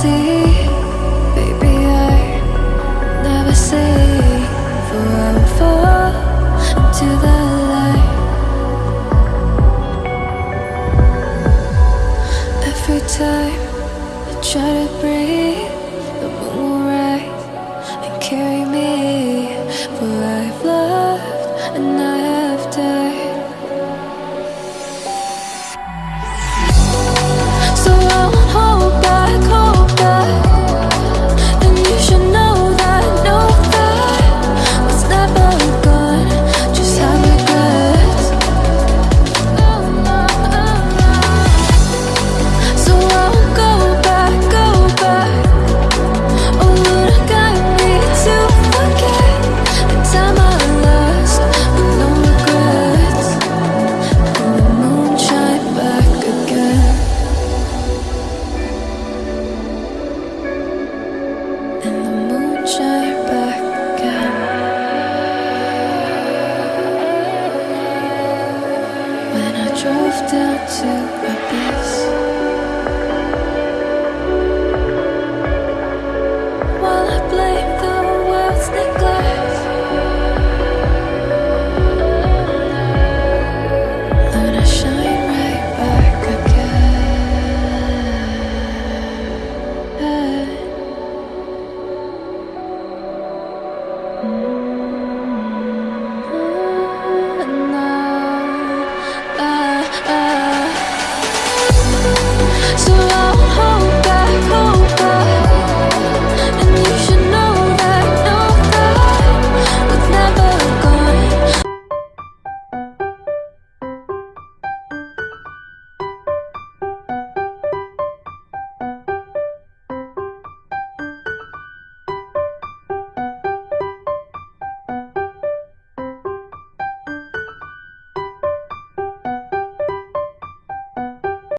see, baby, I never say. For I will fall into the light. Every time I try to breathe, the moon will rise and carry me. For I've loved lost. drove down to a beach.